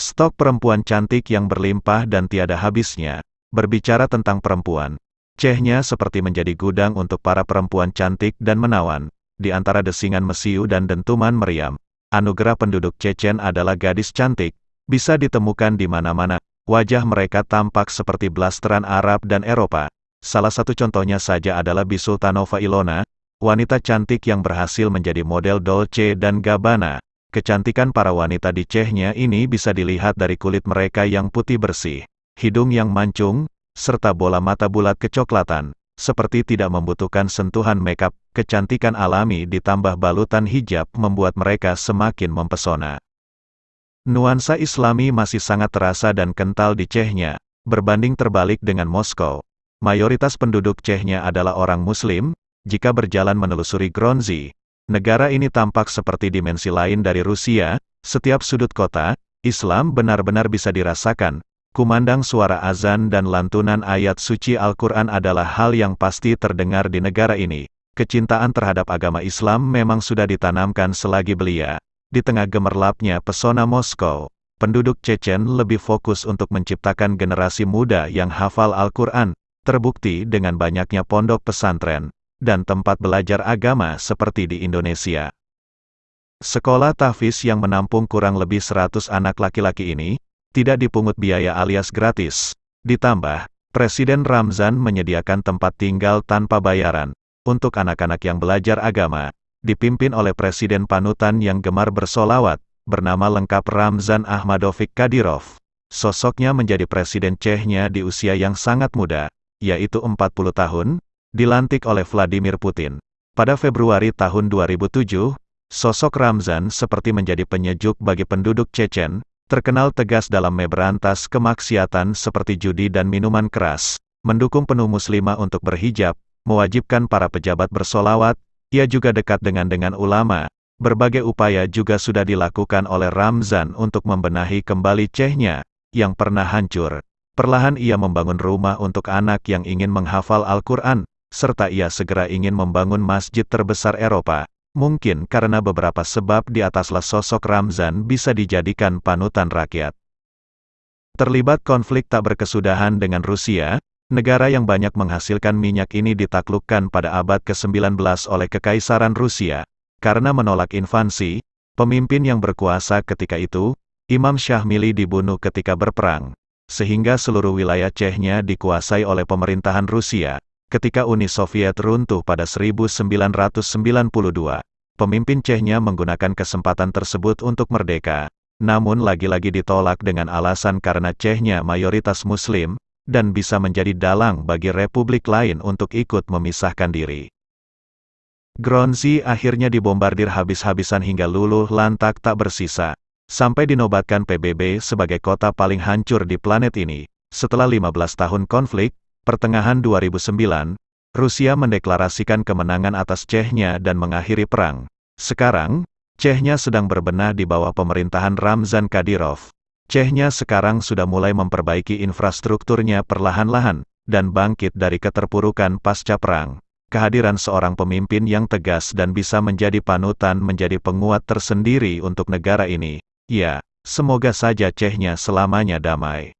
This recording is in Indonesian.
Stok perempuan cantik yang berlimpah dan tiada habisnya. Berbicara tentang perempuan, Cehnya seperti menjadi gudang untuk para perempuan cantik dan menawan. Di antara desingan mesiu dan dentuman meriam, anugerah penduduk Chechen adalah gadis cantik, bisa ditemukan di mana-mana. Wajah mereka tampak seperti blasteran Arab dan Eropa. Salah satu contohnya saja adalah Bisultanova Ilona, wanita cantik yang berhasil menjadi model Dolce dan Gabbana. Kecantikan para wanita di Chechnya ini bisa dilihat dari kulit mereka yang putih bersih, hidung yang mancung, serta bola mata bulat kecoklatan, seperti tidak membutuhkan sentuhan makeup, kecantikan alami ditambah balutan hijab membuat mereka semakin mempesona. Nuansa islami masih sangat terasa dan kental di Chechnya, berbanding terbalik dengan Moskow. Mayoritas penduduk Chechnya adalah orang muslim, jika berjalan menelusuri Gronzi, Negara ini tampak seperti dimensi lain dari Rusia, setiap sudut kota, Islam benar-benar bisa dirasakan. Kumandang suara azan dan lantunan ayat suci Al-Quran adalah hal yang pasti terdengar di negara ini. Kecintaan terhadap agama Islam memang sudah ditanamkan selagi belia. Di tengah gemerlapnya pesona Moskow, penduduk Chechen lebih fokus untuk menciptakan generasi muda yang hafal Al-Quran, terbukti dengan banyaknya pondok pesantren, dan tempat belajar agama seperti di Indonesia. Sekolah tahfiz yang menampung kurang lebih 100 anak laki-laki ini, tidak dipungut biaya alias gratis. Ditambah, Presiden Ramzan menyediakan tempat tinggal tanpa bayaran, untuk anak-anak yang belajar agama, dipimpin oleh Presiden Panutan yang gemar bersolawat, bernama lengkap Ramzan Ahmadovik Kadyrov. Sosoknya menjadi Presiden Chechnya di usia yang sangat muda, yaitu 40 tahun, dilantik oleh Vladimir Putin. Pada Februari tahun 2007, sosok Ramzan seperti menjadi penyejuk bagi penduduk Chechen, terkenal tegas dalam memberantas kemaksiatan seperti judi dan minuman keras, mendukung penuh muslimah untuk berhijab, mewajibkan para pejabat bersolawat, ia juga dekat dengan dengan ulama. Berbagai upaya juga sudah dilakukan oleh Ramzan untuk membenahi kembali Chechnya, yang pernah hancur. Perlahan ia membangun rumah untuk anak yang ingin menghafal Al-Quran, serta ia segera ingin membangun masjid terbesar Eropa. Mungkin karena beberapa sebab di ataslah sosok Ramzan bisa dijadikan panutan rakyat. Terlibat konflik tak berkesudahan dengan Rusia, negara yang banyak menghasilkan minyak ini ditaklukkan pada abad ke-19 oleh Kekaisaran Rusia. Karena menolak invasi, pemimpin yang berkuasa ketika itu, Imam Syahmili dibunuh ketika berperang, sehingga seluruh wilayah Chechnya dikuasai oleh pemerintahan Rusia. Ketika Uni Soviet runtuh pada 1992, pemimpin Chechnya menggunakan kesempatan tersebut untuk merdeka. Namun lagi-lagi ditolak dengan alasan karena Chechnya mayoritas muslim, dan bisa menjadi dalang bagi republik lain untuk ikut memisahkan diri. Gronzi akhirnya dibombardir habis-habisan hingga luluh lantak tak bersisa, sampai dinobatkan PBB sebagai kota paling hancur di planet ini. Setelah 15 tahun konflik, Pertengahan 2009, Rusia mendeklarasikan kemenangan atas Chechnya dan mengakhiri perang. Sekarang, Chechnya sedang berbenah di bawah pemerintahan Ramzan Kadyrov. Chechnya sekarang sudah mulai memperbaiki infrastrukturnya perlahan-lahan, dan bangkit dari keterpurukan pasca perang. Kehadiran seorang pemimpin yang tegas dan bisa menjadi panutan menjadi penguat tersendiri untuk negara ini. Ya, semoga saja Chechnya selamanya damai.